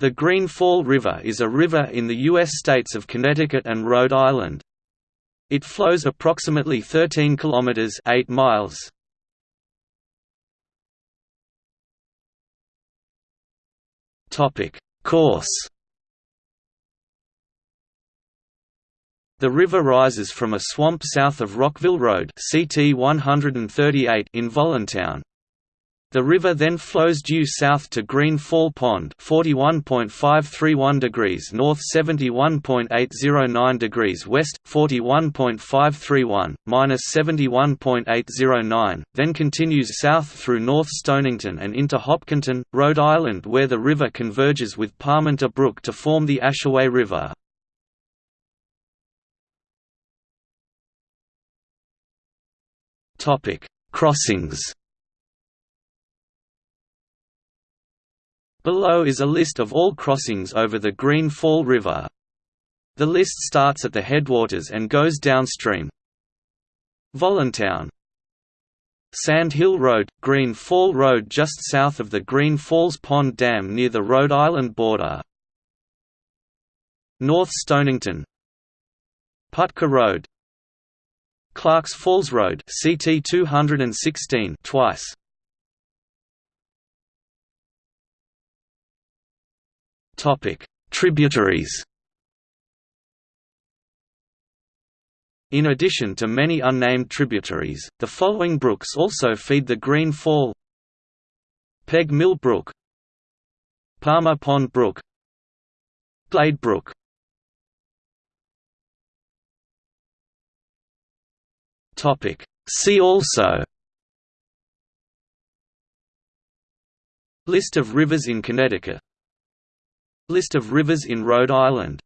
The Green Fall River is a river in the U.S. states of Connecticut and Rhode Island. It flows approximately 13 kilometers 8 miles. Topic: Course. The river rises from a swamp south of Rockville Road CT 138 in Voluntown, the river then flows due south to Green Fall Pond 41.531 degrees north 71.809 degrees west, 41.531, minus 71.809, then continues south through North Stonington and into Hopkinton, Rhode Island where the river converges with Parmenter Brook to form the Ashaway River. Crossings Below is a list of all crossings over the Green Fall River. The list starts at the headwaters and goes downstream. Voluntown Sand Hill Road, Green Fall Road just south of the Green Falls Pond Dam near the Rhode Island border. North Stonington Putka Road Clarks Falls Road CT 216 twice Topic: Tributaries. In addition to many unnamed tributaries, the following brooks also feed the Green Fall: Peg Mill Brook, Palmer Pond Brook, Glade Brook. Topic: See also. List of rivers in Connecticut List of rivers in Rhode Island